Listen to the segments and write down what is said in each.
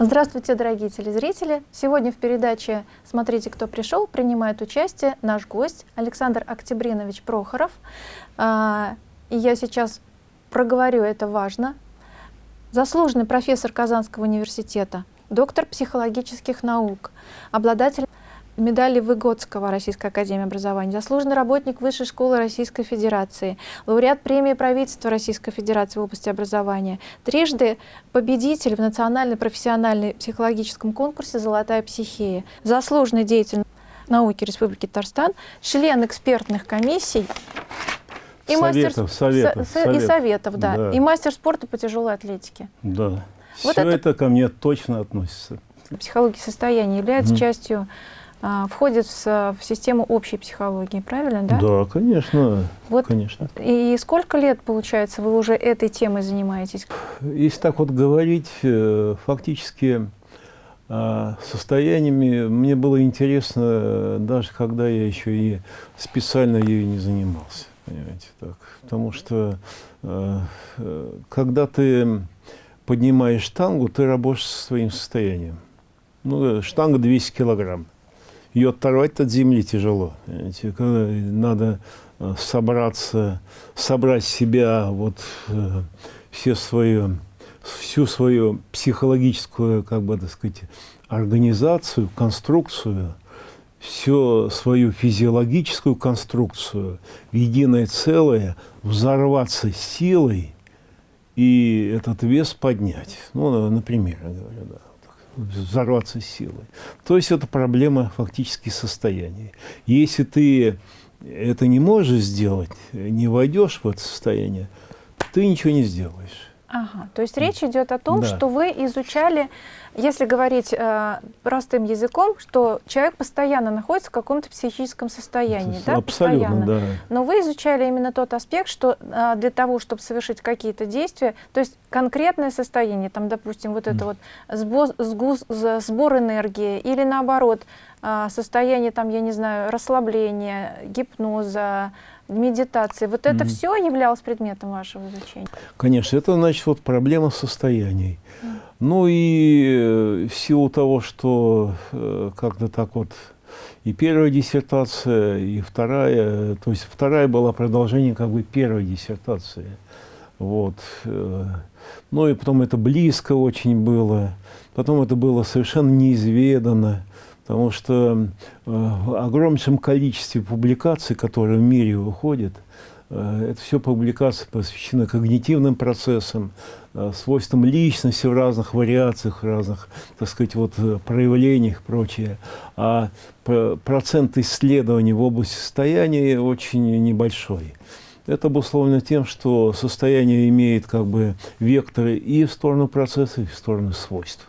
Здравствуйте, дорогие телезрители! Сегодня в передаче «Смотрите, кто пришел» принимает участие наш гость Александр Октябринович Прохоров. А, и я сейчас проговорю, это важно. Заслуженный профессор Казанского университета, доктор психологических наук, обладатель медали Выгодского Российской Академии Образования, заслуженный работник Высшей школы Российской Федерации, лауреат премии правительства Российской Федерации в области образования, трижды победитель в национальной профессиональной психологическом конкурсе «Золотая психея», заслуженный деятель науки Республики Татарстан, член экспертных комиссий и советов, мастер советов, со, советов. и советов, да, да, и мастер спорта по тяжелой атлетике. Да. Вот Все это, это ко мне точно относится. Психология состояния является mm. частью входит в, в систему общей психологии, правильно, да? Да, конечно, вот конечно. И сколько лет, получается, вы уже этой темой занимаетесь? Если так вот говорить, э, фактически а, состояниями мне было интересно, даже когда я еще и специально ею не занимался, понимаете, так. Потому что э, э, когда ты поднимаешь штангу, ты работаешь со своим состоянием. Ну, штанга 200 килограмм ее оторвать от земли тяжело. Понимаете? Надо э, собраться, собрать себя, вот э, все свою, всю свою психологическую, как бы так сказать, организацию, конструкцию, всю свою физиологическую конструкцию в единое целое, взорваться силой и этот вес поднять. Ну, например, я говорю, да взорваться силой. То есть это проблема фактически состояния. Если ты это не можешь сделать, не войдешь в это состояние, ты ничего не сделаешь. Ага, то есть речь идет о том, да. что вы изучали, если говорить э, простым языком, что человек постоянно находится в каком-то психическом состоянии, да, абсолютно, постоянно. Да. Но вы изучали именно тот аспект, что э, для того, чтобы совершить какие-то действия, то есть конкретное состояние, там, допустим, вот это mm. вот сбор, сгуз, сбор энергии или наоборот э, состояние, там, я не знаю, расслабления, гипноза, медитации. Вот это mm все являлось предметом вашего изучения? Конечно, это значит вот проблема состояний. Mm Ну и э, в силу того, что э, как-то так вот и первая диссертация, и вторая, то есть вторая была продолжением как бы первой диссертации. Вот. Э, ну и потом это близко очень было, потом это было совершенно неизведанно потому что э, в огромнейшем количестве публикаций, которые в мире выходят, э, это все публикации посвящены когнитивным процессам, э, свойствам личности в разных вариациях, в разных, так сказать, вот, проявлениях и прочее. А процент исследований в области состояния очень небольшой. Это обусловлено тем, что состояние имеет как бы векторы и в сторону процесса, и в сторону свойств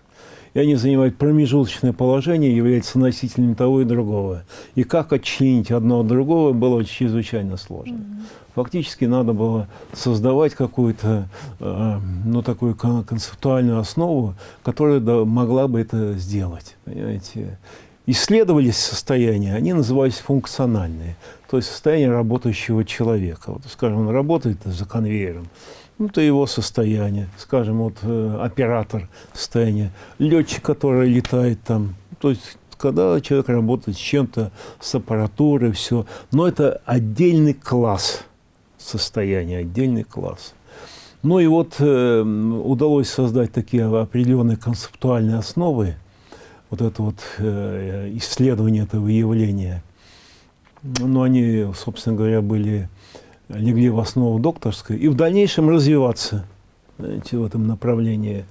и они занимают промежуточное положение, являются носителями того и другого. И как отчленить одно от другого было чрезвычайно сложно. Mm -hmm. Фактически надо было создавать какую-то, э, ну, такую концептуальную основу, которая да, могла бы это сделать, понимаете. Исследовались состояния, они назывались функциональные, то есть состояние работающего человека. Вот, скажем, он работает за конвейером, ну, это его состояние, скажем, вот э, оператор состояние, летчик, который летает там, то есть когда человек работает с чем-то, с аппаратурой, все. Но это отдельный класс состояния, отдельный класс. Ну и вот э, удалось создать такие определенные концептуальные основы, вот это вот э, исследование этого явления. Ну, они, собственно говоря, были легли в основу докторской, и в дальнейшем развиваться знаете, в этом направлении.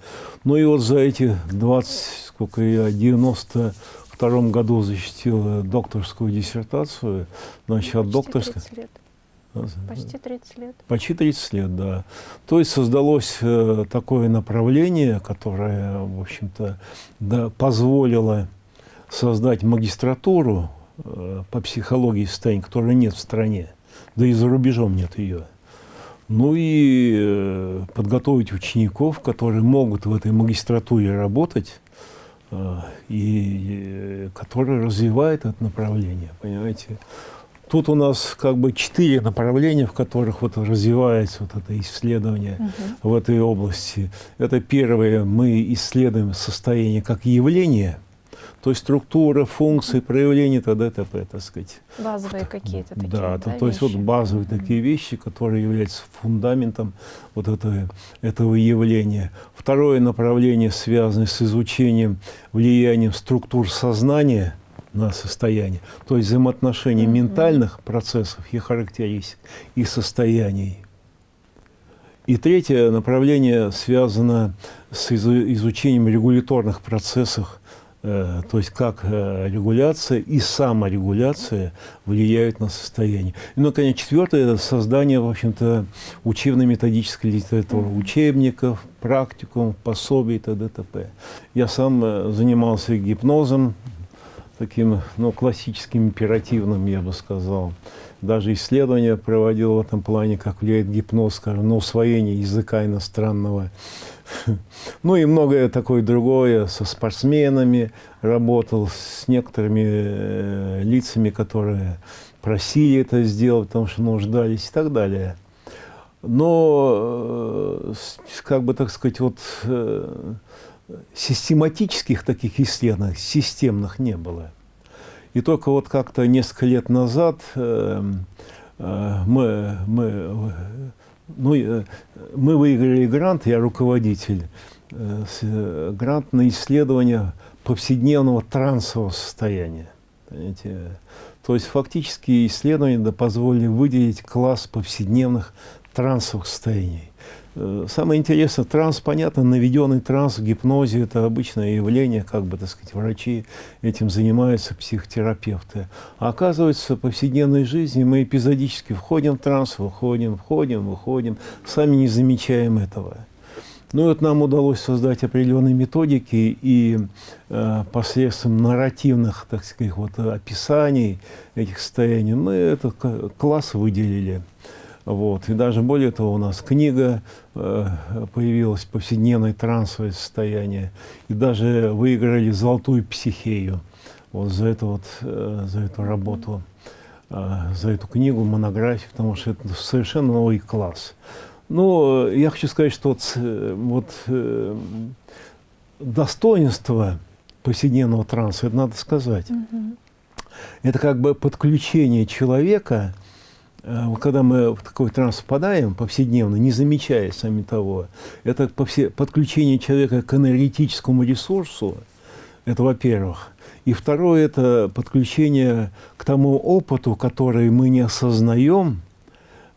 Ну и вот за эти 20, сколько я, 92 году защитил докторскую диссертацию, значит, от докторской... лет. Почти 30 лет. Почти 30 лет, да. То есть создалось э, такое направление, которое, в общем-то, да, позволило создать магистратуру э, по психологии состояния, которой нет в стране да и за рубежом нет ее. Ну и э, подготовить учеников, которые могут в этой магистратуре работать, э, и э, которые развивают это направление, понимаете. тут у нас как бы четыре направления, в которых вот развивается вот это исследование угу. в этой области. Это первое, мы исследуем состояние как явление – то есть структура, функции, проявления т.д. т.п. так сказать. Базовые какие-то такие, да, да, то, есть вот базовые mm -hmm. такие вещи, которые являются фундаментом вот этого, этого явления. Второе направление связано с изучением влиянием структур сознания на состояние, то есть взаимоотношений mm -hmm. ментальных процессов и характеристик и состояний. И третье направление связано с изучением регуляторных процессов то есть как э, регуляция и саморегуляция влияют на состояние. И, ну, конечно, четвертое – это создание, в общем-то, учебно-методической литературы, учебников, практикум, пособий и т.д. т.п. Я сам э, занимался гипнозом, таким, ну, классическим, императивным, я бы сказал. Даже исследования проводил в этом плане, как влияет гипноз, скажем, на усвоение языка иностранного. Ну и многое такое другое, со спортсменами работал, с некоторыми э, лицами, которые просили это сделать, потому что нуждались и так далее. Но, э, как бы так сказать, вот э, систематических таких исследований, системных не было. И только вот как-то несколько лет назад мы, мы ну, э, мы выиграли грант, я руководитель, э, э, грант на исследование повседневного трансового состояния. Понимаете? То есть фактически исследования позволили выделить класс повседневных трансовых состояний. Э, самое интересное, транс, понятно, наведенный транс в гипнозе – это обычное явление, как бы, так сказать, врачи этим занимаются, психотерапевты. А оказывается, в повседневной жизни мы эпизодически входим в транс, выходим, входим, выходим, сами не замечаем этого. Ну вот нам удалось создать определенные методики и э, посредством нарративных, так сказать, вот, описаний этих состояний мы этот класс выделили. Вот. И даже более того, у нас книга э, появилась «Повседневное трансовое состояние». И даже выиграли «Золотую психею» вот за, эту вот, э, за эту работу, э, за эту книгу, монографию, потому что это совершенно новый класс. Но я хочу сказать, что вот, э, вот э, достоинство повседневного транса, это надо сказать. Mm -hmm. Это как бы подключение человека – Э, когда мы в такой транс впадаем повседневно, не замечая сами того, это подключение человека к энергетическому ресурсу, это во-первых. И второе – это подключение к тому опыту, который мы не осознаем,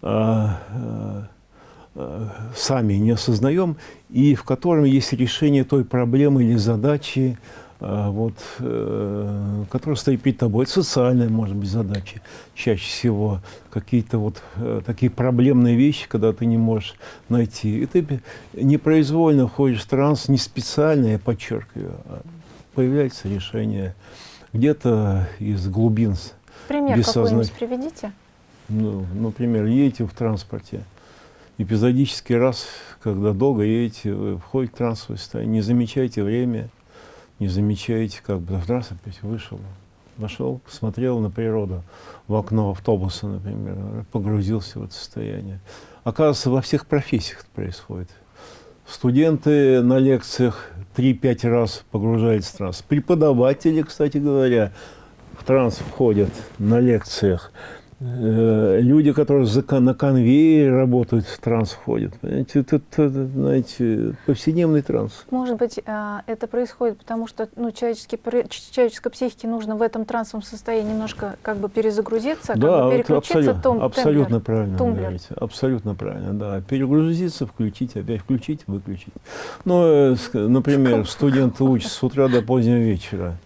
а, а, сами не осознаем, и в котором есть решение той проблемы или задачи, вот, э, которая стоит перед тобой. Это социальная, может быть, задача чаще всего. Какие-то вот э, такие проблемные вещи, когда ты не можешь найти. И ты непроизвольно входишь в транс, не специально, я подчеркиваю, а появляется решение где-то из глубин Пример какой-нибудь приведите. Ну, например, едете в транспорте, эпизодический раз, когда долго едете, вы входите в трансовое состояние, не замечаете время, не замечаете, как бы раз опять вышел, вошел, посмотрел на природу в окно автобуса, например, погрузился в это состояние. Оказывается, во всех профессиях это происходит. Студенты на лекциях 3-5 раз погружаются в транс. Преподаватели, кстати говоря, в транс входят на лекциях. Э, люди, которые на конвейере работают, в транс входят. Понимаете, это, это, знаете, повседневный транс. Может быть, а, это происходит потому, что ну, человеческой, человеческой психике нужно в этом трансовом состоянии немножко как бы перезагрузиться, да, как бы переключиться. Абсолютно, том, абсолютно темблер, правильно тумблер. говорите. Абсолютно правильно, да. Перегрузиться, включить, опять включить, выключить. Ну, э, например, студент учится с утра до позднего вечера.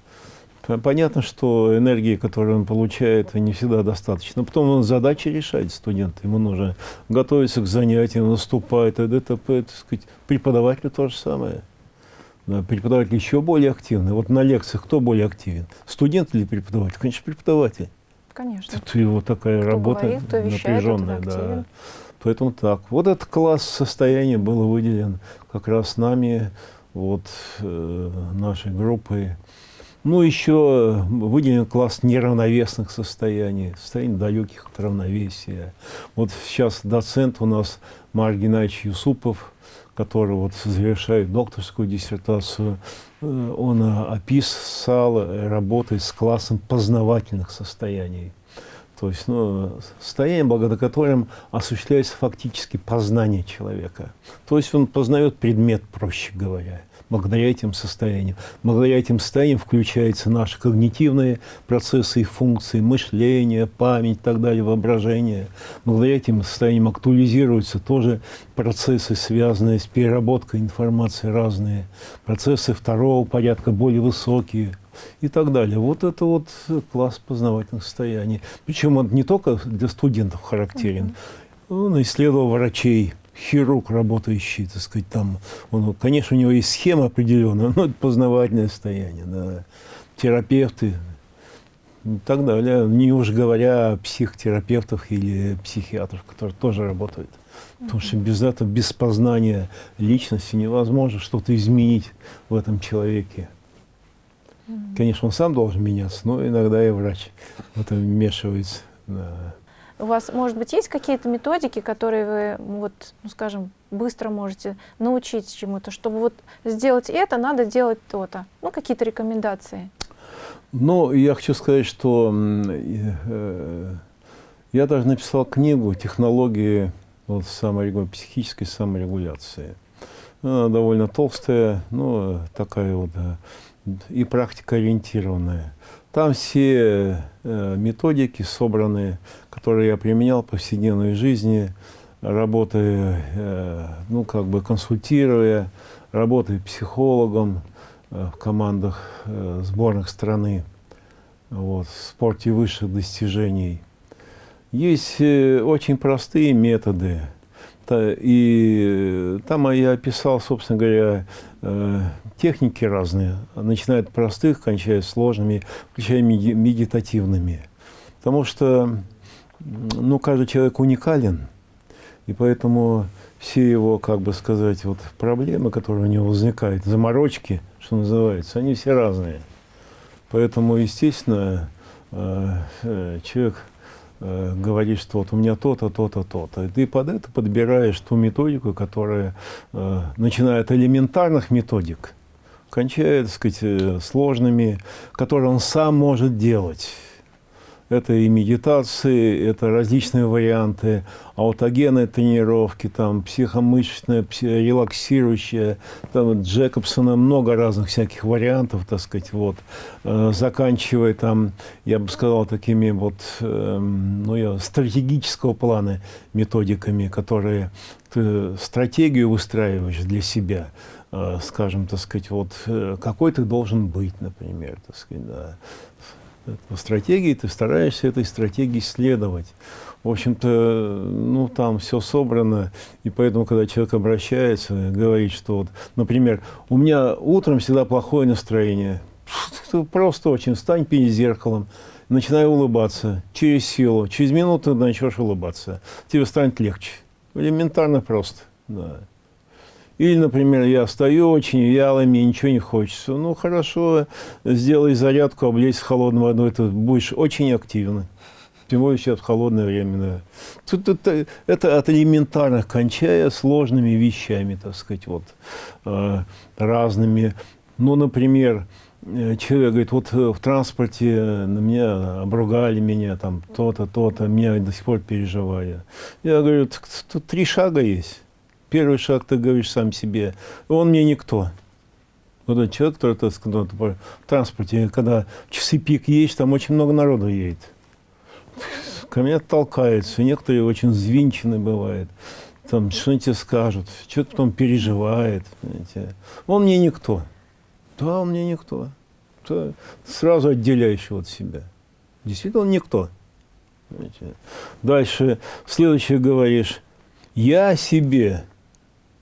Понятно, что энергии, которую он получает, не всегда достаточно. Потом он задачи решает, студент. Ему нужно готовиться к занятиям, наступать, и т.п. Так сказать. Преподавателю то же самое. Да, преподаватель еще более активный. Вот на лекциях кто более активен? Студент или преподаватель? Конечно, преподаватель. Конечно. Тут его такая кто работа говорит, кто вещает, напряженная. Да. Поэтому так. Вот этот класс состояния был выделен как раз нами, вот, э, нашей группой Ну, еще выделен класс неравновесных состояний, состояний далеких от равновесия. Вот сейчас доцент у нас Марк Геннадьевич Юсупов, который вот завершает докторскую диссертацию, э, он описал, работает с классом познавательных состояний. То есть ну, состояние, благодаря которым осуществляется фактически познание человека. То есть он познает предмет, проще говоря благодаря этим состояниям. Благодаря этим состояниям включаются наши когнитивные процессы и функции, мышление, память и так далее, воображение. Благодаря этим состояниям актуализируются тоже процессы, связанные с переработкой информации разные, процессы второго порядка, более высокие и так далее. Вот это вот класс познавательных состояний. Причем он не только для студентов характерен, он исследовал врачей, хирург, работающий, так сказать, там, он, конечно, у него есть схема определенная, но это познавательное состояние, да, терапевты и так далее, не уж говоря о психотерапевтах или психиатрах, которые тоже работают. Потому что без этого, без познания личности невозможно что-то изменить в этом человеке. Конечно, он сам должен меняться, но иногда и врач в этом вмешивается. Да. У вас, может быть, есть какие-то методики, которые вы, вот, ну, скажем, быстро можете научить чему-то, чтобы вот сделать это, надо делать то-то? Ну, какие-то рекомендации? Ну, я хочу сказать, что э, я даже написал книгу «Технологии вот, саморегу... психической саморегуляции». Она довольно толстая, но такая вот и практика ориентированная. Там все э, методики собраны, которые я применял в повседневной жизни, работая, э, ну, как бы консультируя, работая психологом э, в командах сборных страны, вот, в спорте высших достижений. Есть очень простые методы, и там я описал, собственно говоря, э, техники разные, начиная от простых, кончая сложными, включая медитативными. Потому что ну, каждый человек уникален, и поэтому все его, как бы сказать, вот проблемы, которые у него возникают, заморочки, что называется, они все разные. Поэтому, естественно, э, э, человек э, говорит, что вот у меня то-то, то-то, то-то. И ты под это подбираешь ту методику, которая, э, начиная элементарных методик, кончая, так сказать, э, сложными, которые он сам может делать. Это и медитации, это различные варианты, аутогенные тренировки, там, психомышечная, релаксирующая, там, Джекобсона много разных всяких вариантов, так сказать, вот, э, заканчивая там, я бы сказал, такими вот, э, ну, я, стратегического плана методиками, которые ты стратегию выстраиваешь для себя, э, скажем, так сказать, вот, э, какой ты должен быть, например, так сказать, да по стратегии, ты стараешься этой стратегии следовать. В общем-то, ну, там все собрано, и поэтому, когда человек обращается, говорит, что вот, например, у меня утром всегда плохое настроение, просто очень, встань перед зеркалом, начинай улыбаться через силу, через минуту начнешь улыбаться, тебе станет легче. Элементарно просто, да. Или, например, я стою очень вяло, мне ничего не хочется. Ну, хорошо, сделай зарядку, облезь холодной водой, ты будешь очень активно. Тем более сейчас холодное время. Да. Тут это, это от элементарных, кончая сложными вещами, так сказать, вот, э, разными. Ну, например, э, человек говорит, вот э, в транспорте на меня обругали меня, там, то-то, то-то, меня до сих пор переживаю. Я говорю, тут три шага есть первый шаг ты говоришь сам себе, он мне никто. Вот этот человек, который так сказать, в транспорте, когда часы пик есть, там очень много народу едет. Ко мне толкаются, некоторые очень звинчены бывают. Там что-нибудь тебе скажут, что-то потом переживает. Понимаете. Он мне никто. Да, он мне никто. То сразу отделяющий от себя. Действительно, он никто. Понимаете. Дальше, следующее говоришь, я себе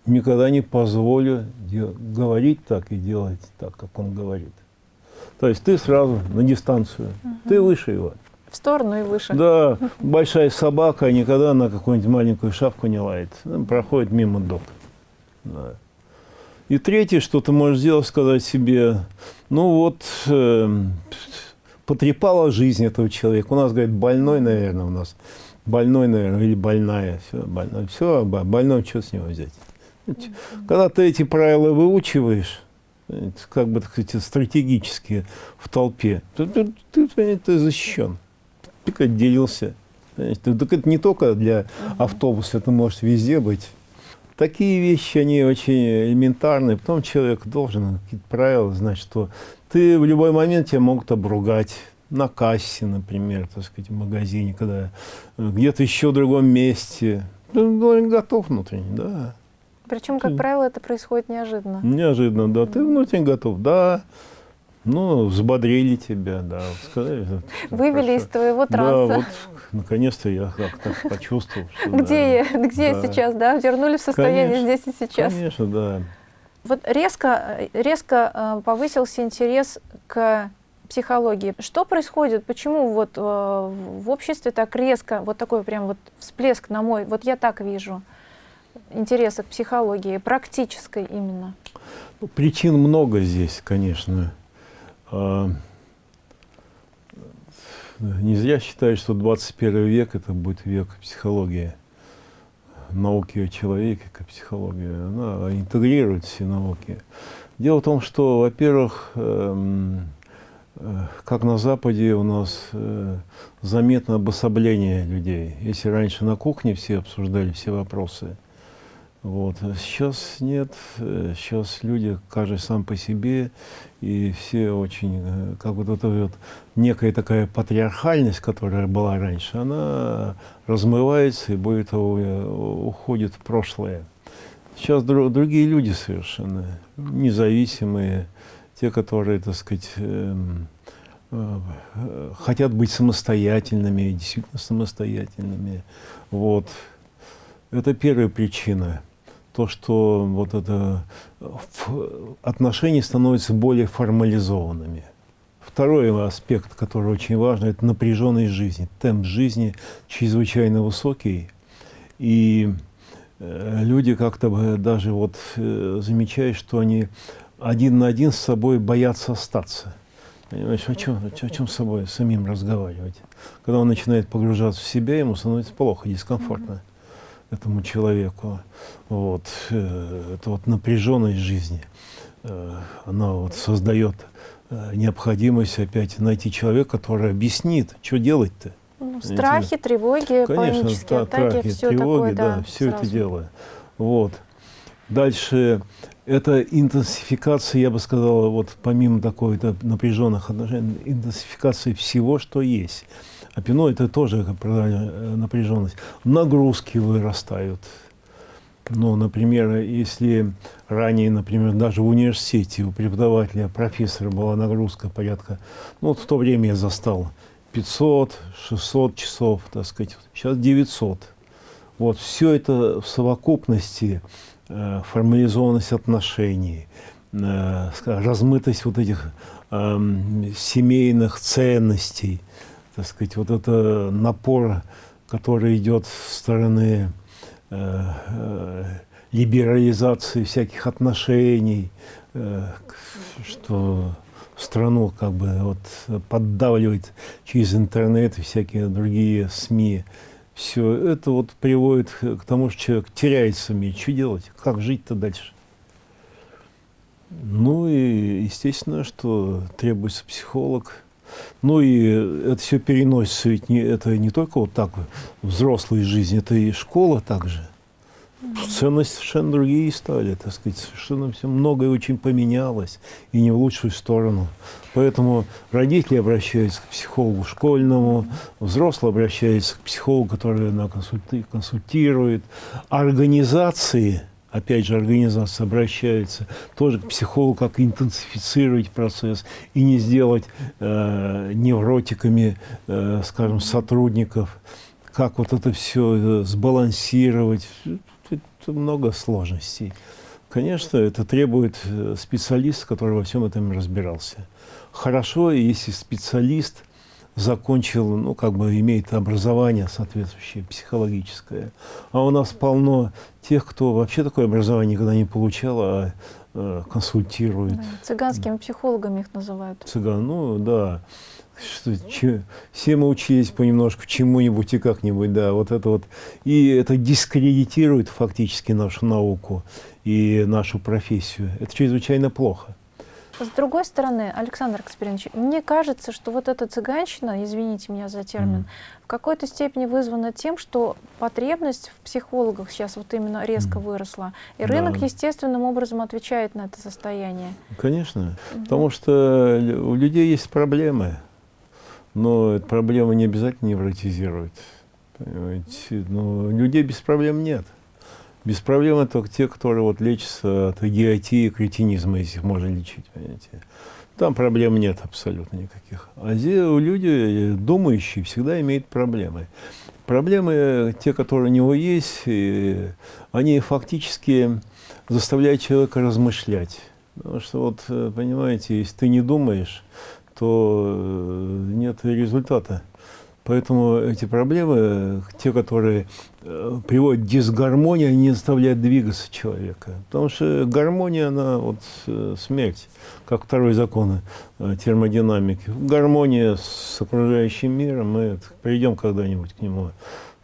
никогда не позволю говорить так и делать так, как он говорит. То есть ты сразу на дистанцию, угу. ты выше его. В сторону и выше. Да, большая собака никогда на какую-нибудь маленькую шапку не лает. Проходит мимо док. Да. И третье, что ты можешь сделать, сказать себе, ну вот, э, потрепала жизнь этого человека. У нас, говорит, больной, наверное, у нас. Больной, наверное, или больная. Все, больной. Все, больной, что с него взять? Когда ты эти правила выучиваешь, как бы, так сказать, стратегически в толпе, ты, ты, ты, ты защищен. Ты отделился. Так это не только для автобуса, это может везде быть. Такие вещи, они очень элементарные. Потом человек должен какие-то правила знать, что ты в любой момент тебя могут обругать. На кассе, например, так сказать, в магазине, когда где-то еще в другом месте. Ты должен готов внутренне, да. Причем, как правило, это происходит неожиданно. Неожиданно, да. Ты внутренне готов, да. Ну, взбодрили тебя, да. Сказали, Вывели хорошо. из твоего транса. Да, вот, наконец-то я как-то почувствовал. Что, где да, я, где да. я сейчас, да? Вернули в состояние конечно, здесь и сейчас. Конечно, да. Вот резко, резко э, повысился интерес к психологии. Что происходит? Почему вот э, в обществе так резко, вот такой прям вот всплеск на мой, вот я так вижу, интереса к психологии, практической именно? Причин много здесь, конечно. А, не зря считаю, что 21 век это будет век психологии, науки о человеке, как психология. Она интегрирует все науки. Дело в том, что, во-первых, эм, э, как на Западе у нас э, заметно обособление людей. Если раньше на кухне все обсуждали все вопросы, вот. Сейчас нет, сейчас люди, каждый сам по себе, и все очень, э, как вот эта вот некая такая патриархальность, которая была раньше, она размывается и более того э, уходит в прошлое. Сейчас друг, другие люди совершенно, независимые, те, которые, так сказать, э, э, хотят быть самостоятельными, действительно самостоятельными. Вот. Это первая причина то, что вот это отношения становятся более формализованными. Второй аспект, который очень важный, это напряженность жизни. Темп жизни чрезвычайно высокий. И э, люди как-то даже вот э, замечают, что они один на один с собой боятся остаться. Понимаешь, о чем, о чем с собой самим разговаривать? Когда он начинает погружаться в себя, ему становится плохо, дискомфортно. Mm -hmm этому человеку. Вот. Э, это вот напряженность жизни, э, она вот создает э, необходимость опять найти человека, который объяснит, что делать-то. Ну, страхи, тревоги, Конечно, панические атаки, страхи, все тревоги, такое, да, да все это дело. Вот. Дальше это интенсификация, я бы сказал, вот помимо такой напряженных отношений, интенсификация всего, что есть. А пино это тоже э, напряженность. Нагрузки вырастают. Ну, например, если ранее, например, даже в университете у преподавателя, профессора была нагрузка порядка, ну, вот в то время я застал 500, 600 часов, так сказать, сейчас 900. Вот, все это в совокупности, э, формализованность отношений, э, размытость вот этих э, семейных ценностей – так сказать, вот это напор, который идет с стороны э, э, либерализации всяких отношений, э, что страну как бы вот поддавливает через интернет и всякие другие СМИ. Все это вот приводит к тому, что человек теряет СМИ. Что делать? Как жить-то дальше? Ну и естественно, что требуется психолог, ну и это все переносится, ведь не, это не только вот так взрослая жизнь, это и школа также. Ценности совершенно другие стали, так сказать, совершенно все многое очень поменялось, и не в лучшую сторону. Поэтому родители обращаются к психологу школьному, взрослые обращаются к психологу, который на консультирует, организации – опять же, организация обращается тоже к психологу, как интенсифицировать процесс и не сделать э, невротиками, э, скажем, сотрудников, как вот это все э, сбалансировать. Это много сложностей. Конечно, это требует э, специалиста, который во всем этом разбирался. Хорошо, если специалист закончил, ну, как бы имеет образование соответствующее, психологическое. А у нас полно тех, кто вообще такое образование никогда не получал, а э, консультирует. Да, цыганскими психологами их называют. Цыган, ну, да. Что, че, все мы учились понемножку чему-нибудь и как-нибудь, да, вот это вот. И это дискредитирует фактически нашу науку и нашу профессию. Это чрезвычайно плохо. С другой стороны, Александр Каспаринович, мне кажется, что вот эта цыганщина, извините меня за термин, mm. в какой-то степени вызвана тем, что потребность в психологах сейчас вот именно резко mm. выросла. И рынок да. естественным образом отвечает на это состояние. Конечно, mm потому что у людей есть проблемы, но эта проблема не обязательно невротизирует. Понимаете? Но людей без проблем нет. Без проблем это те, которые вот лечатся от идиотии, кретинизма, если их можно лечить, понимаете. Там проблем нет абсолютно никаких. А люди, думающие, всегда имеют проблемы. Проблемы, те, которые у него есть, они фактически заставляют человека размышлять. Потому что, вот, понимаете, если ты не думаешь, то э, нет результата. Поэтому эти проблемы, те, которые э, приводят к дисгармонии, они не заставляют двигаться человека. Потому что гармония, она вот э, смерть, как второй закон э, термодинамики. Гармония с окружающим миром, мы придем когда-нибудь к нему,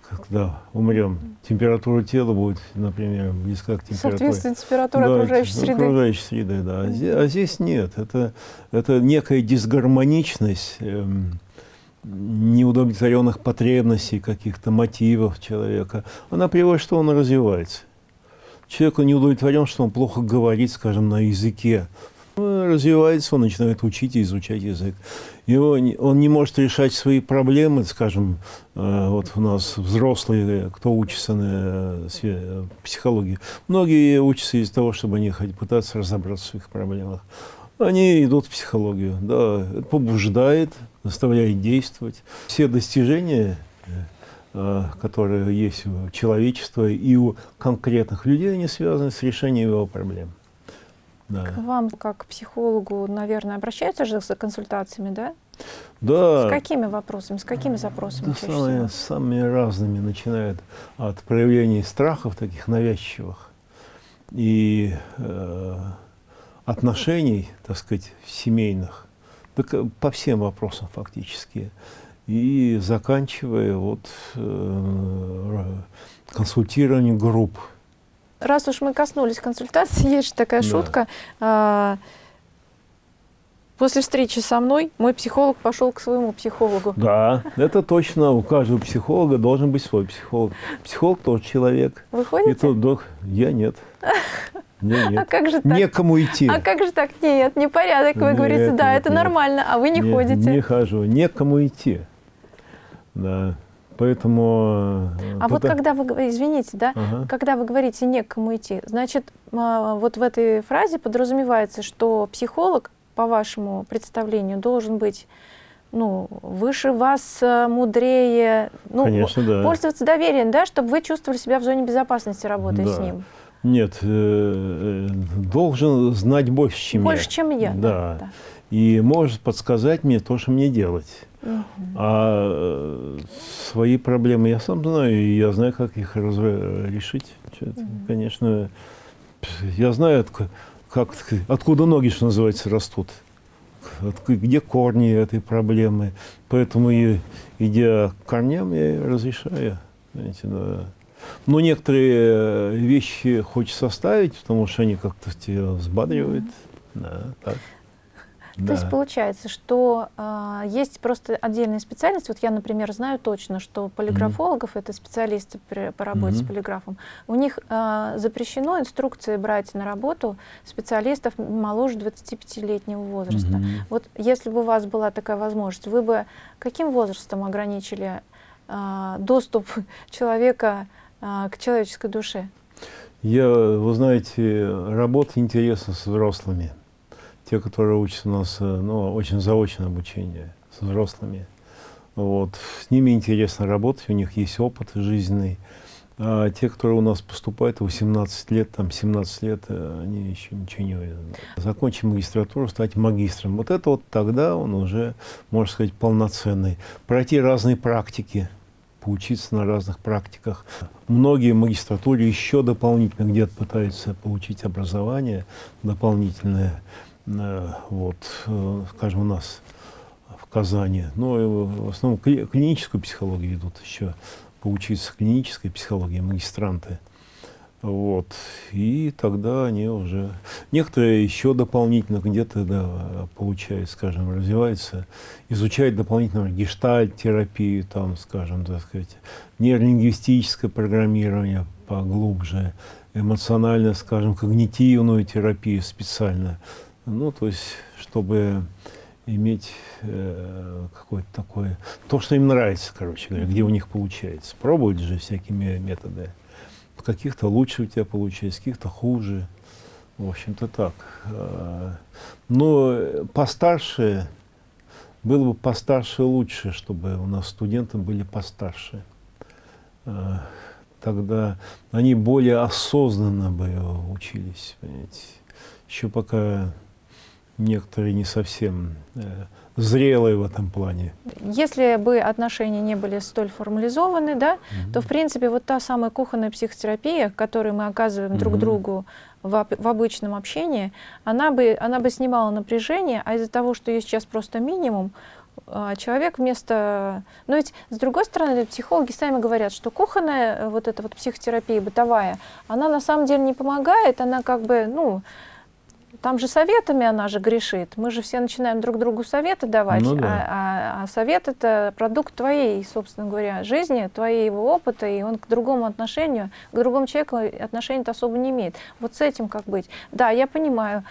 когда умрем. Температура тела будет, например, близка к температуре. Соответственно, температура да, окружающей среды. Окружающей среды, да. А здесь, а здесь нет. Это, это некая дисгармоничность, эм, неудовлетворенных потребностей, каких-то мотивов человека, она приводит, что он развивается. Человек не удовлетворен, что он плохо говорит, скажем, на языке. Развивается, он начинает учить и изучать язык. Его, он не может решать свои проблемы, скажем, э, вот у нас взрослые, кто учится на э, психологии. Многие учатся из-за того, чтобы они пытаться разобраться в своих проблемах они идут в психологию. Да, это побуждает, заставляет действовать. Все достижения, э, которые есть у человечества и у конкретных людей, они связаны с решением его проблем. Да. К вам, как к психологу, наверное, обращаются же за консультациями, да? Да. С какими вопросами, с какими запросами? Да, самые, самыми разными, начинают от проявлений страхов таких навязчивых и э, отношений, так сказать, семейных, по всем вопросам фактически, и заканчивая вот э, консультированием групп. Раз уж мы коснулись консультации, есть же такая да. шутка. А, После встречи со мной мой психолог пошел к своему психологу. Да, это точно. У каждого психолога должен быть свой психолог. Психолог тоже человек. Вы ходите? И тот, я нет. Нет, нет. А как же так? Некому идти. А как же так? Нет, непорядок. Вы нет, говорите, да, нет, это нет. нормально, а вы не нет, ходите. Не хожу. Некому идти. Да. Поэтому... Э, а вот когда вы, извините, да, ага. когда вы говорите некому идти, значит, а, вот в этой фразе подразумевается, что психолог, по вашему представлению, должен быть ну, выше вас, э, мудрее, ну, Конечно, да. пользоваться доверием, да, чтобы вы чувствовали себя в зоне безопасности, работая да. с ним. Нет, э, э, должен знать больше, чем больше, я. Больше, чем я, да. да. И может подсказать мне то, что мне делать. Угу. А э, свои проблемы я сам знаю, и я знаю, как их решить. Угу. Конечно, я знаю, как, откуда ноги, что называется, растут. Где корни этой проблемы. Поэтому, идя к корням, я разрешаю. Знаете, да. Но некоторые э, вещи хочется оставить, потому что они как-то тебя взбадривают. Да, так. То да. есть получается, что э, есть просто отдельная специальность. Вот я, например, знаю точно, что полиграфологов, mm -hmm. это специалисты при, по работе mm -hmm. с полиграфом, у них э, запрещено инструкции брать на работу специалистов моложе 25-летнего возраста. Mm -hmm. Вот если бы у вас была такая возможность, вы бы каким возрастом ограничили э, доступ человека к человеческой душе? Я, вы знаете, работа интересна с взрослыми. Те, которые учатся у нас, э, ну, очень заочное обучение с взрослыми. Вот. С ними интересно работать, у них есть опыт жизненный. А те, которые у нас поступают 18 лет, там 17 лет, э, они еще ничего не увидят. Закончить магистратуру, стать магистром. Вот это вот тогда он уже, можно сказать, полноценный. Пройти разные практики, поучиться на разных практиках. Многие в магистратуре еще дополнительно где-то пытаются получить образование дополнительное. Э, вот, э, скажем, у нас в Казани. Но в основном клиническую психологию идут еще поучиться клинической психологии, магистранты. Вот. И тогда они уже... Некоторые еще дополнительно где-то да, получают, скажем, развиваются, изучают дополнительно гештальт-терапию, там, скажем, так сказать, нейролингвистическое программирование поглубже, эмоционально, скажем, когнитивную терапию специально. Ну, то есть, чтобы иметь э, какое-то такое, то, что им нравится, короче говоря, где у них получается. Пробовать же всякими методами. Каких-то лучше у тебя получается, каких-то хуже. В общем-то так. Э, но постарше, было бы постарше лучше, чтобы у нас студенты были постарше. Э, тогда они более осознанно бы учились, понимаете. Еще пока некоторые не совсем зрелые в этом плане. Если бы отношения не были столь формализованы, да, mm -hmm. то, в принципе, вот та самая кухонная психотерапия, которую мы оказываем mm -hmm. друг другу в, в обычном общении, она бы, она бы снимала напряжение, а из-за того, что есть сейчас просто минимум, а, человек вместо... Но ведь, с другой стороны, психологи сами говорят, что кухонная э, вот эта вот психотерапия бытовая, она на самом деле не помогает, она как бы, ну, там же советами она же грешит. Мы же все начинаем друг другу советы давать, ну, да. а, а, а совет это продукт твоей, собственно говоря, жизни, твоего опыта, и он к другому отношению, к другому человеку отношения-то особо не имеет. Вот с этим как быть? Да, я понимаю,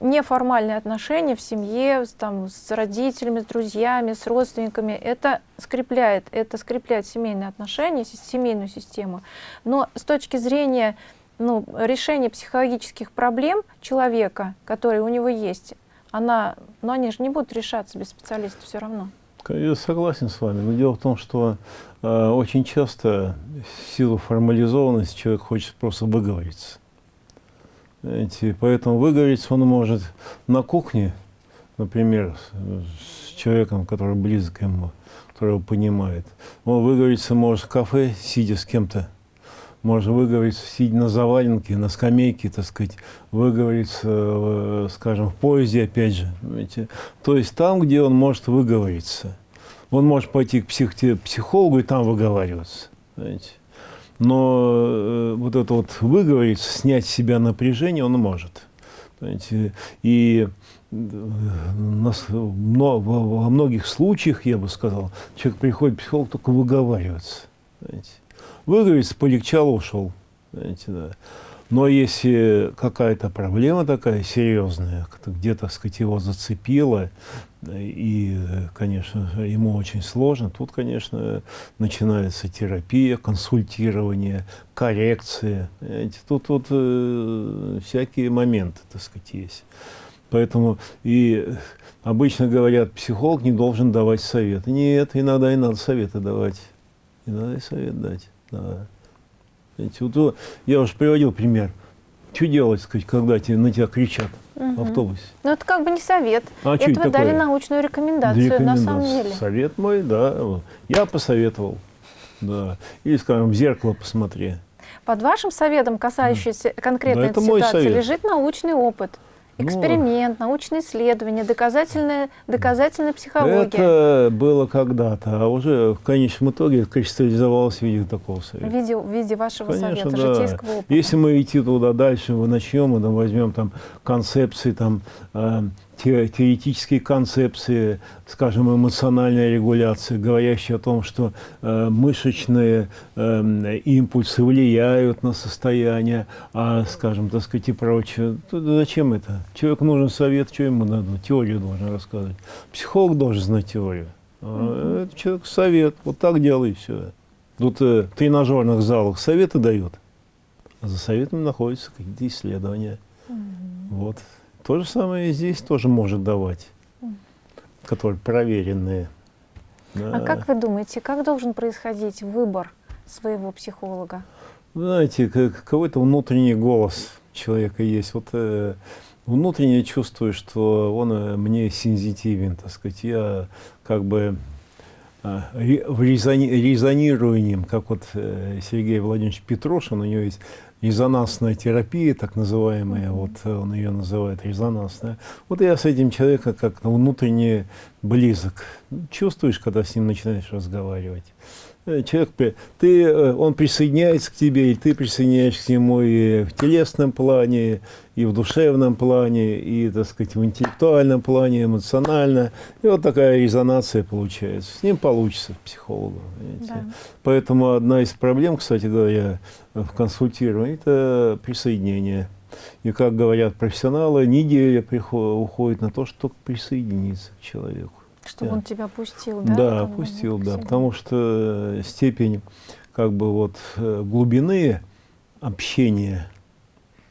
неформальные отношения в семье, там, с родителями, с друзьями, с родственниками, это скрепляет, это скрепляет семейные отношения, семейную систему. Но с точки зрения ну, решение психологических проблем человека, которые у него есть, она, но ну, они же не будут решаться без специалиста все равно. Я согласен с вами. Но дело в том, что э, очень часто в силу формализованности человек хочет просто выговориться. Знаете, поэтому выговориться он может на кухне, например, с человеком, который близок ему, которого понимает. Он выговориться может в кафе, сидя с кем-то можно выговориться, сидя на заваленке, на скамейке, так сказать, выговориться, э, скажем, в поезде, опять же. Понимаете? То есть там, где он может выговориться. Он может пойти к псих психологу и там выговариваться. Понимаете? Но э, вот это вот выговориться, снять с себя напряжение он может. Понимаете? И э, нас, но, во многих случаях, я бы сказал, человек приходит к психологу только выговариваться. Понимаете? Выговориться, полегчало, ушел. Знаете, да. Но если какая-то проблема такая серьезная, где-то, сказать, его зацепило, и, конечно, ему очень сложно, тут, конечно, начинается терапия, консультирование, коррекция. Знаете, тут, тут э, всякие моменты, так сказать, есть. Поэтому и обычно говорят, психолог не должен давать советы. Нет, иногда и надо советы давать. И надо и совет дать. Да. Знаете, вот, я уже приводил пример. Что делать, сказать, когда тебе, на тебя кричат угу. в автобусе? Ну, это как бы не совет. А это вы дали научную рекомендацию, рекомендацию, на самом деле. Совет мой, да. Я посоветовал. Да. Или, скажем, в зеркало посмотри. Под вашим советом, касающимся конкретной да, ситуации, лежит научный опыт. Ну, Эксперимент, ну, научные исследования, доказательная, доказательная психология. Это было когда-то, а уже в конечном итоге кристаллизовалось в виде такого совета. В виде, в виде вашего Конечно, совета, да. житейского опыта. Если мы идти туда дальше, мы начнем, мы там возьмем там концепции, там, э, теоретические концепции, скажем, эмоциональная регуляция, говорящая о том, что э, мышечные э, импульсы влияют на состояние, а, скажем, так сказать, и прочее. Тут зачем это? Человеку нужен совет, что ему надо? Теорию должен рассказывать. Психолог должен знать теорию. А это человек совет. Вот так делай все. Тут э, в тренажерных залах советы дают, а за советом находятся какие-то исследования. Mm -hmm. Вот. То же самое и здесь тоже может давать, которые проверенные. Да. А как вы думаете, как должен происходить выбор своего психолога? Знаете, какой-то внутренний голос человека есть. Вот э, внутренне чувствую, что он э, мне сензитивен, так сказать. Я как бы э, резони, резонирую ним, как вот э, Сергей Владимирович Петрошин, у него есть резонансная терапия, так называемая, вот он ее называет резонансная. Вот я с этим человеком как-то внутренне близок. Чувствуешь, когда с ним начинаешь разговаривать. Э, человек, ты, э, он присоединяется к тебе, и ты присоединяешься к нему и в телесном плане, и в душевном плане, и, так сказать, в интеллектуальном плане, эмоционально. И вот такая резонация получается. С ним получится психологу. Да. Поэтому одна из проблем, кстати говоря, в консультировании, это присоединение. И, как говорят профессионалы, неделя уходит на то, чтобы присоединиться к человеку. Чтобы он тебя пустил, да? Да, пустил, да. Потому что э, степень как бы вот э, глубины общения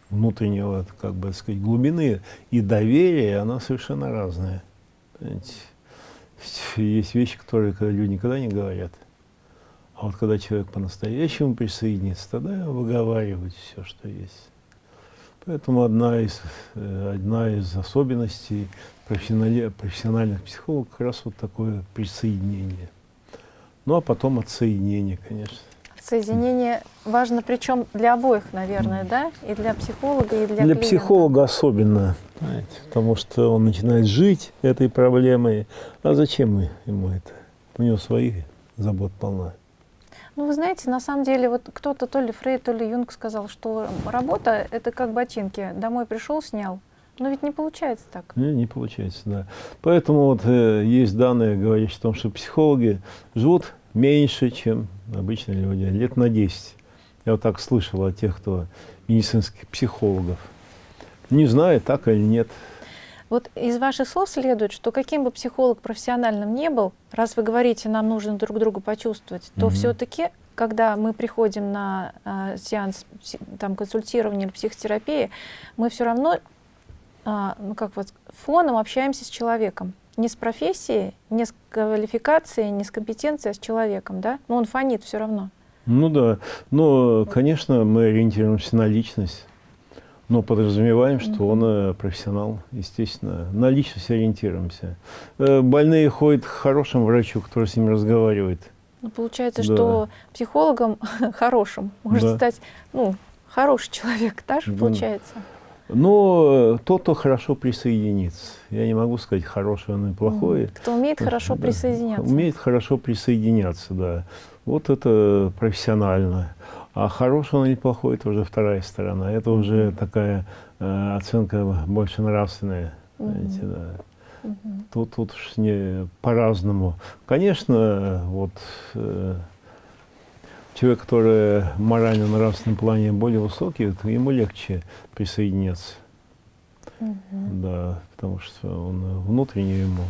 внутреннего, как бы сказать, глубины и доверия, она совершенно разная. Понимаете? Есть вещи, которые люди никогда не говорят. А вот когда человек по-настоящему присоединится, тогда выговаривать все, что есть. Поэтому одна из, э, одна из особенностей профессиональных психологов как раз вот такое присоединение. Ну, а потом отсоединение, конечно. Соединение важно, причем для обоих, наверное, да? И для психолога, и для Для клиента. психолога особенно, знаете, потому что он начинает жить этой проблемой. А зачем ему это? У него своих забот полна. Ну, вы знаете, на самом деле, вот кто-то, то ли Фрейд, то ли Юнг сказал, что работа — это как ботинки. Домой пришел, снял, но ведь не получается так. Не, не получается, да. Поэтому вот э, есть данные, говорящие о том, что психологи живут меньше, чем обычные люди, лет на 10. Я вот так слышал от тех, кто медицинских психологов. Не знаю, так или нет. Вот из ваших слов следует, что каким бы психолог профессиональным не был, раз вы говорите, нам нужно друг друга почувствовать, то mm все-таки, когда мы приходим на э, сеанс там, консультирования или психотерапии, мы все равно а, ну как вот, фоном общаемся с человеком. Не с профессией, не с квалификацией, не с компетенцией, а с человеком, да? Но он фонит все равно. Ну да, но, конечно, мы ориентируемся на личность, но подразумеваем, что он э, профессионал, естественно. На личность ориентируемся. Э, больные ходят к хорошему врачу, который с ними разговаривает. Ну, получается, да. что психологом хорошим может да. стать, ну, хороший человек, так же получается? Но тот, кто хорошо присоединится. Я не могу сказать, хороший он или плохой. Кто умеет хорошо да, присоединяться. Умеет хорошо присоединяться, да. Вот это профессионально. А хороший он или плохой, это уже вторая сторона. Это уже такая э, оценка больше нравственная. Угу. Знаете, да. Угу. Тут, тут уж не по-разному. Конечно, вот... Э, человек, который морально нравственном плане более высокий, ему легче присоединяться. Угу. Да, потому что он внутренне ему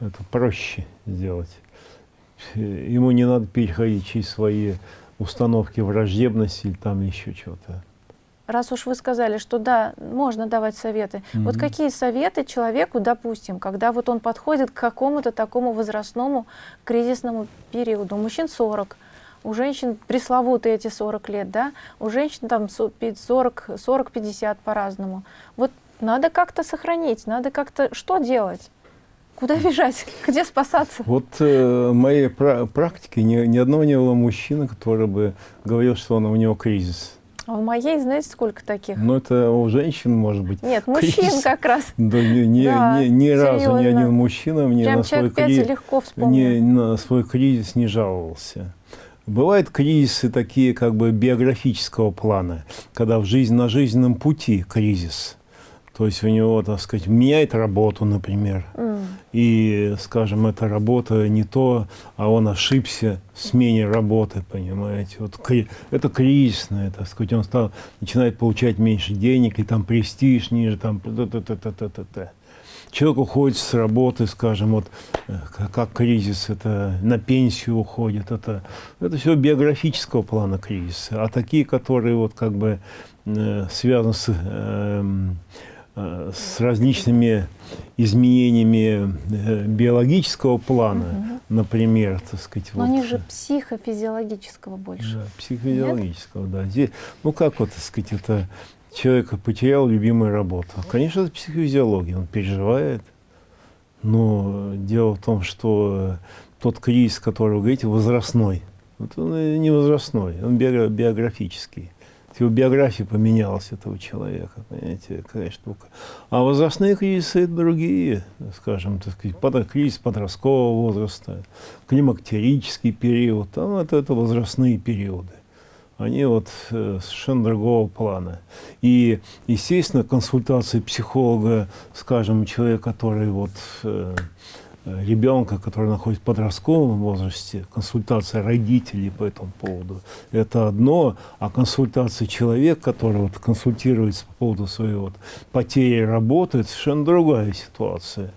это проще сделать. Ему не надо переходить через свои установки враждебности или там еще чего-то. Раз уж вы сказали, что да, можно давать советы, mm вот какие советы человеку, допустим, когда вот он подходит к какому-то такому возрастному кризисному периоду, мужчин 40, у женщин пресловутые эти 40 лет, да, у женщин там 40-50 по-разному. Вот надо как-то сохранить, надо как-то что делать? Куда бежать? Где спасаться? Вот э, в моей пра практике ни, ни одного не было мужчины, который бы говорил, что он, у него кризис. А у моей, знаете, сколько таких? Ну, это у женщин, может быть. Нет, мужчин кризис. как раз. Да, ни, ни, да, ни, ни разу ни один мужчина мне Прям на свой, кри... легко не, на свой кризис не жаловался. Бывают кризисы такие как бы биографического плана, когда в жизнь, на жизненном пути кризис. То есть у него, так сказать, меняет работу, например, mm. и, скажем, эта работа не то, а он ошибся в смене работы, понимаете. Вот это кризисное, так сказать, он стал, начинает получать меньше денег, и там престиж ниже, там, т -т -т -т -т -т -т человек уходит с работы, скажем, вот э, как кризис, это на пенсию уходит, это, это все биографического плана кризиса. А такие, которые вот как бы э, связаны с э, с различными изменениями э, биологического плана, угу. например, так сказать. Но вот, они же психофизиологического больше. Да, психофизиологического, Нет? да. Здесь, ну как вот, так сказать, это человек потерял любимую работу. Конечно, это психофизиология, он переживает. Но дело в том, что тот кризис, который вы говорите, возрастной. Вот он не возрастной, он биографический. Его биография поменялась этого человека, понимаете, какая штука. А возрастные кризисы – это другие, скажем, так сказать, под, кризис подросткового возраста, климактерический период, там это, это возрастные периоды они вот э, совершенно другого плана. И, естественно, консультации психолога, скажем, человека, который вот э, ребенка, который находится в подростковом возрасте, консультация родителей по этому поводу, это одно, а консультация человека, который вот консультируется по поводу своей вот потери работы, это совершенно другая ситуация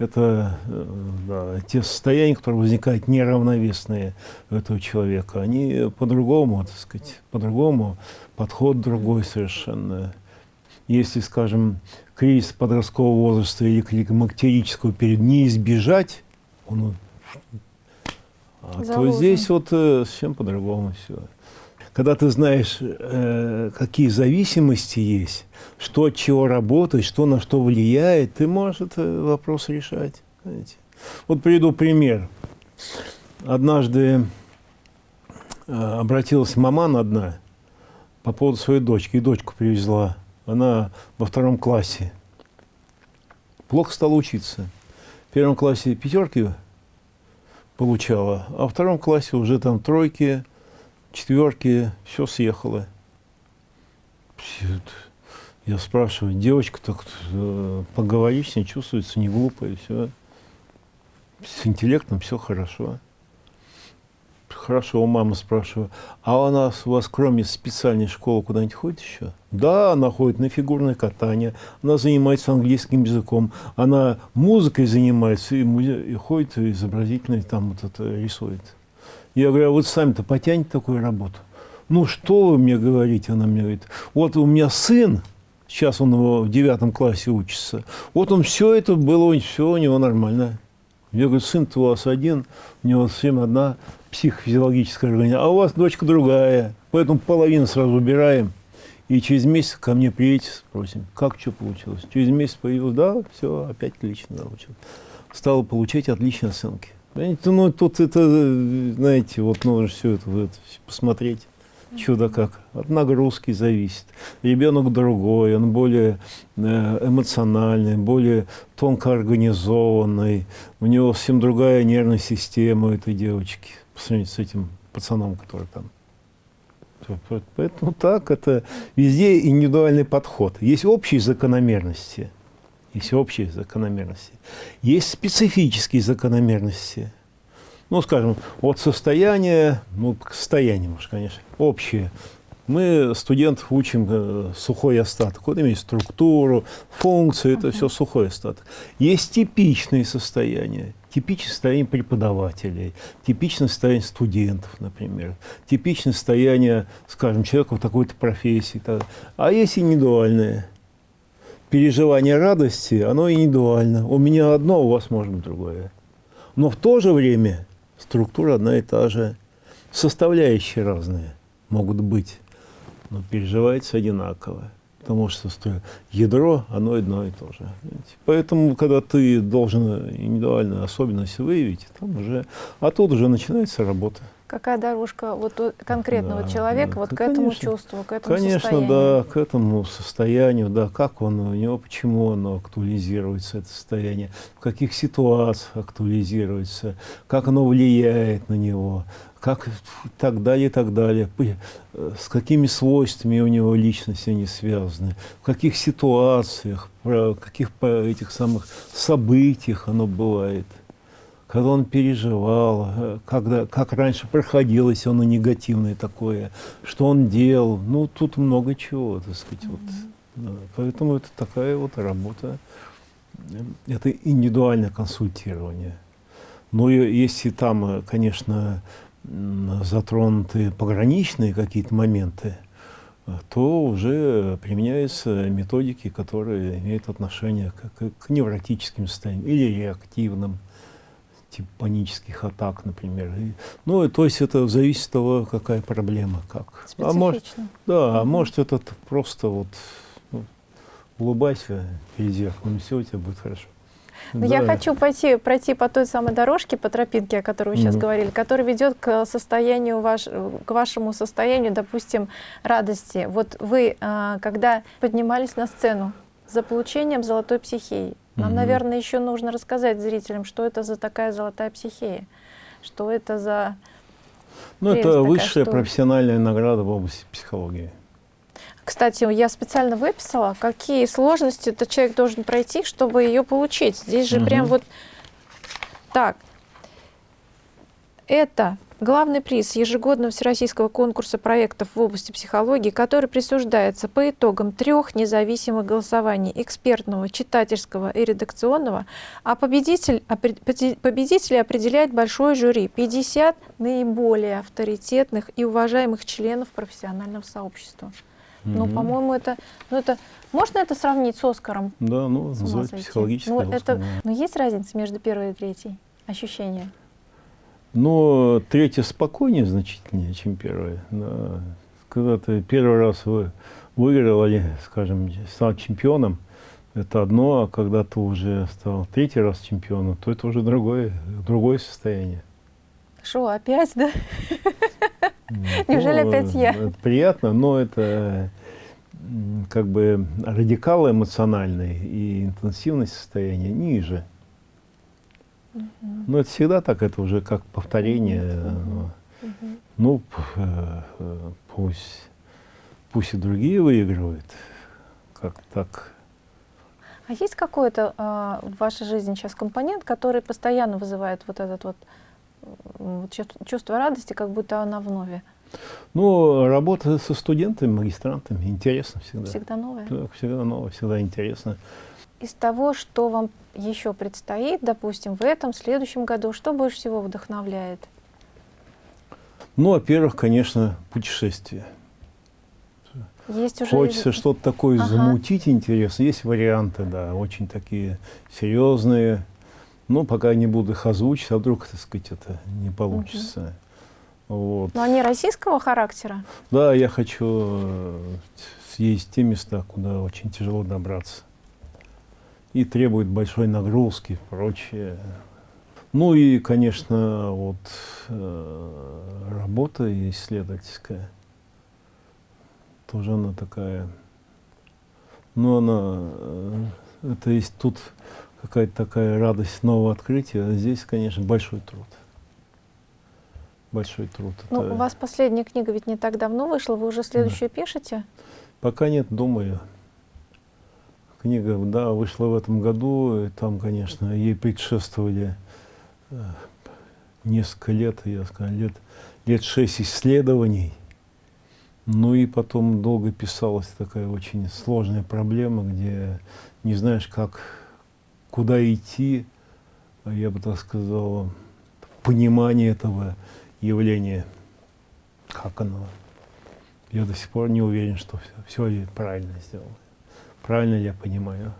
это э, да, те состояния, которые возникают неравновесные у этого человека, они по-другому, так сказать, по-другому, подход другой совершенно. Если, скажем, кризис подросткового возраста или климактерического периода не избежать, он, а, то здесь вот э, совсем по-другому все когда ты знаешь, э, какие зависимости есть, что от чего работает, что на что влияет, ты можешь этот вопрос решать. Знаете. Вот приведу пример. Однажды э, обратилась маман одна по поводу своей дочки, и дочку привезла. Она во втором классе. Плохо стала учиться. В первом классе пятерки получала, а во втором классе уже там тройки, четверки, все съехало. Я спрашиваю, девочка, так э, поговори с ней, чувствуется не глупая, все. С интеллектом все хорошо. Хорошо, у мамы спрашиваю, а у нас у вас кроме специальной школы куда-нибудь ходит еще? Да, она ходит на фигурное катание, она занимается английским языком, она музыкой занимается и, и ходит изобразительно, там вот это рисует. Я говорю, а вот сами-то потянете такую работу? Ну, что вы мне говорите? Она мне говорит, вот у меня сын, сейчас он в девятом классе учится, вот он все это было, все у него нормально. Я говорю, сын-то у вас один, у него совсем одна психофизиологическая организация, а у вас дочка другая, поэтому половину сразу убираем. И через месяц ко мне приедете, спросим, как что получилось. Через месяц появилось, да, все, опять отлично научил. Стал получать отличные оценки. Понимаете, ну тут это, знаете, вот нужно все это, это посмотреть. Чудо как. От нагрузки зависит. Ребенок другой, он более э, эмоциональный, более тонко организованный. У него совсем другая нервная система у этой девочки по сравнению с этим пацаном, который там. Поэтому так, это везде индивидуальный подход. Есть общие закономерности – есть общие закономерности. Есть специфические закономерности. Ну, скажем, от состояния, ну, к состоянию, может, конечно, общие. Мы студентов учим э, сухой остаток. Вот имеет структуру, функции, это все сухой остаток. Есть типичные состояния. Типичное состояние преподавателей, типичное состояние студентов, например, типичное состояние, скажем, человека в такой-то профессии. А есть индивидуальные переживание радости, оно индивидуально. У меня одно, у вас может быть другое. Но в то же время структура одна и та же. Составляющие разные могут быть, но переживается одинаково. Потому что ядро, оно одно и то же. Поэтому, когда ты должен индивидуальную особенность выявить, там уже, а тут уже начинается работа. Какая дорожка вот конкретного да, человека да, вот к этому чувству, к этому конечно, состоянию? да, к этому состоянию, да, как он у него, почему оно актуализируется, это состояние, в каких ситуациях актуализируется, как оно влияет на него, как так далее, так далее, э, с какими свойствами у него личности они связаны, в каких ситуациях, в каких этих самых событиях оно бывает когда он переживал, э, когда, как раньше проходилось оно негативное такое, что он делал. Ну, тут много чего, так сказать. Mm -hmm. вот, да. Поэтому это такая вот работа. Это индивидуальное консультирование. Но если там, э, конечно, затронуты пограничные какие-то моменты, то уже применяются методики, которые имеют отношение к, к невротическим состояниям или реактивным, типа панических атак, например. И, ну, то есть это зависит от того, какая проблема, как. А может, да, а может это просто вот ну, улыбайся перед зеркалом, все у тебя будет хорошо. Но да. я хочу пойти, пройти по той самой дорожке, по тропинке, о которой вы сейчас mm -hmm. говорили, которая ведет к состоянию ваш, к вашему состоянию, допустим, радости. Вот вы, а, когда поднимались на сцену за получением золотой психеи, нам, mm -hmm. наверное, еще нужно рассказать зрителям, что это за такая золотая психея, что это за... Ну, это высшая что... профессиональная награда в области психологии. Кстати, я специально выписала, какие сложности этот человек должен пройти, чтобы ее получить. Здесь же угу. прям вот так. Это главный приз ежегодного всероссийского конкурса проектов в области психологии, который присуждается по итогам трех независимых голосований экспертного, читательского и редакционного, а победитель, победители определяет большое жюри 50 наиболее авторитетных и уважаемых членов профессионального сообщества. Ну, по-моему, это, ну, это, можно это сравнить с Оскаром? Да, ну, называется психологический ну, это, да. Но есть разница между первой и третьей? Ощущения? Но третья спокойнее значительнее, чем первая. Да. Когда ты первый раз вы, выиграл, или, скажем, стал чемпионом, это одно, а когда ты уже стал третий раз чемпионом, то это уже другое, другое состояние. Что, опять, да? Неужели опять я? Ну, приятно, но это как бы радикал эмоциональный и интенсивность состояния ниже. Но это всегда так, это уже как повторение. Ну, э, пусть, пусть и другие выигрывают, как так. А есть какой-то э, в вашей жизни сейчас компонент, который постоянно вызывает вот этот вот чувство радости, как будто она вновь. Ну, работа со студентами, магистрантами, интересно всегда. Всегда новое? Да, всегда новое, всегда интересно. Из того, что вам еще предстоит, допустим, в этом, следующем году, что больше всего вдохновляет? Ну, во-первых, конечно, путешествие. Есть уже... Хочется что-то такое ага. замутить интересно. Есть варианты, да, очень такие серьезные, ну, пока не буду их озвучить, а вдруг, так сказать, это не получится. Угу. Вот. Но они российского характера? Да, я хочу э, съездить в те места, куда очень тяжело добраться. И требует большой нагрузки и прочее. Ну и, конечно, вот э, работа исследовательская. Тоже она такая. Ну, она, э, это есть тут какая-то такая радость нового открытия. А здесь, конечно, большой труд. Большой труд. Ну, Это... у вас последняя книга ведь не так давно вышла, вы уже следующую да. пишете? Пока нет, думаю. Книга, да, вышла в этом году, и там, конечно, ей предшествовали э, несколько лет, я скажу, лет, лет шесть исследований. Ну и потом долго писалась такая очень сложная проблема, где не знаешь, как куда идти, я бы так сказал, понимание этого явления, как оно. Я до сих пор не уверен, что все, все правильно сделал. Правильно я понимаю?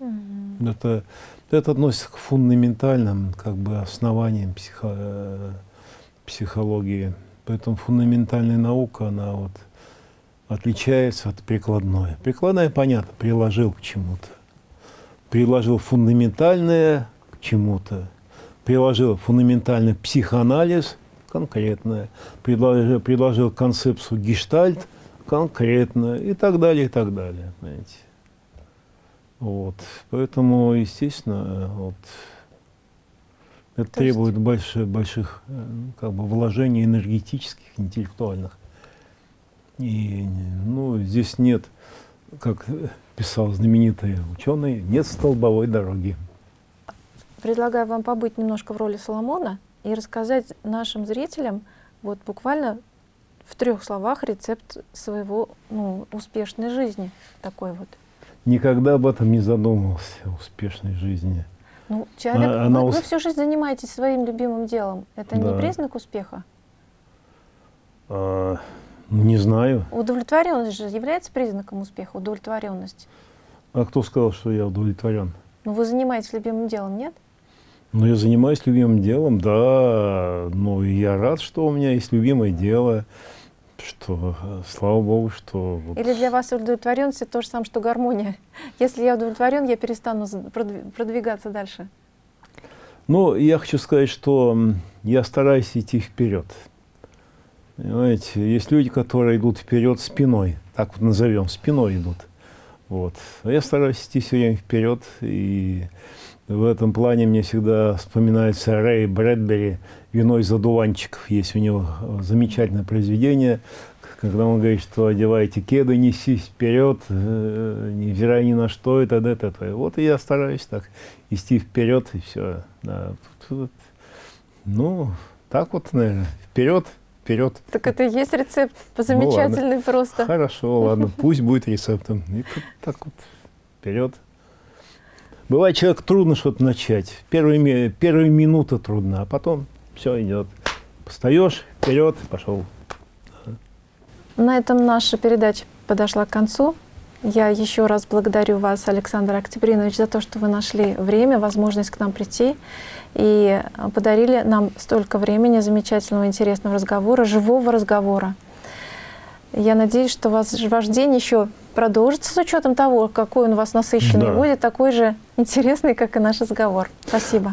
Mm -hmm. Это, это относится к фундаментальным как бы, основаниям психо, психологии. Поэтому фундаментальная наука, она вот отличается от прикладной. Прикладная, понятно, приложил к чему-то приложил фундаментальное к чему-то, приложил фундаментальный психоанализ конкретное, предложил, предложил концепцию гештальт конкретно и так далее, и так далее. Понимаете? Вот. Поэтому, естественно, вот, это То требует есть... больших, больших как бы, вложений энергетических, интеллектуальных. И ну, здесь нет, как писал знаменитый ученый, нет столбовой дороги. Предлагаю вам побыть немножко в роли Соломона и рассказать нашим зрителям вот буквально в трех словах рецепт своего ну, успешной жизни такой вот. Никогда об этом не задумывался, успешной жизни. Ну, человек, а, Она, вы, вы всю жизнь занимаетесь своим любимым делом. Это да. не признак успеха? А, Не знаю. Удовлетворенность же является признаком успеха, удовлетворенность. А кто сказал, что я удовлетворен? Ну, вы занимаетесь любимым делом, нет? Ну, я занимаюсь любимым делом, да. Ну, я рад, что у меня есть любимое дело, что, слава Богу, что... вот- Или для вас удовлетворенность это то же самое, что гармония? Если я удовлетворен, я перестану продвигаться дальше. Ну, я хочу сказать, что я стараюсь идти вперед. Понимаете, есть люди, которые идут вперед спиной, так вот назовем, спиной идут. Вот. А я стараюсь идти все время вперед, и в этом плане мне всегда вспоминается Рэй Брэдбери «Вино из одуванчиков». Есть у него замечательное произведение, когда он говорит, что одевайте кеды, несись вперед, э, невзирая ни на что, и т.д. т.п. Вот и я стараюсь так идти вперед, и все. Да. Ну, так вот, наверное, вперед, вперед. Так это и есть рецепт, замечательный просто. Хорошо, ладно, пусть будет рецептом. И так вот вперед. Бывает, человек трудно что-то начать. Первые, первые минуты трудно, а потом все идет. Встаешь, вперед, пошел. На этом наша передача подошла к концу. Я еще раз благодарю вас, Александр Октябринович, за то, что вы нашли время, возможность к нам прийти и подарили нам столько времени замечательного, интересного разговора, живого разговора. Я надеюсь, что вас, ваш день еще продолжится с учетом того, какой он у вас насыщенный Да. будет, такой же интересный, как и наш разговор. Спасибо.